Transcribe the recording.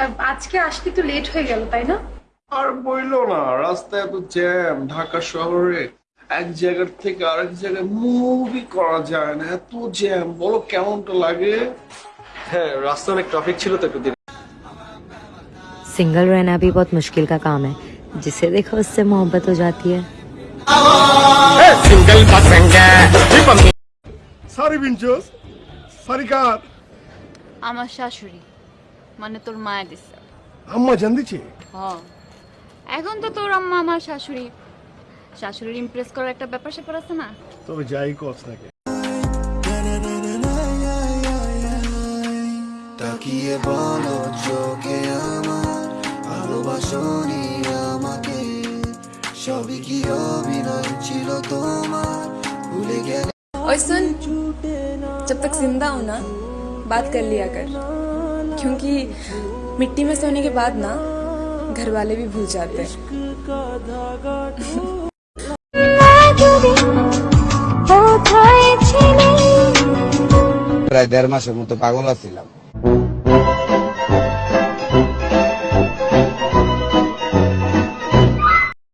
আহ, আজকে আসতে তো লেট হয়ে গেল তাই না আর বইলো না রাস্তায় এত জ্যাম ঢাকা শহরে এক জায়গার থেকে আরেক জায়গায় মুভি করা যায় না এত জ্যাম বলো কেমনটা লাগে হ্যাঁ রাস্তা অনেক ট্রাফিক ছিল তো একটু দেরি सिंगल रहना भी बहुत मुश्किल का काम है जिसे देखो उससे मोहब्बत हो जाती है সরি বিঞ্চুস সরি কার আমার শাশুড়ি মানে তোর মায়া দিছে আম্মা জান দিছে হ এখন তো তোর আম্মা আমার শাশুড়ি শাশুড়ির ইমপ্রেস করার একটা ব্যাপার স্যাপার আছে না তবে যাই কস নাকি তাকিয়ে বলো চোখে আমার ভালোবাসনি আমাকে সবই কি অভিনয় ছিল তোমার ভুলে গেলে और सुन जब तक जिंदा हो ना बात कर लिया कर क्योंकि मिट्टी में सोने के बाद ना घर वाले भी भूल जाते हैं প্রায় দেড় মাসের মতো পাগল আছিলাম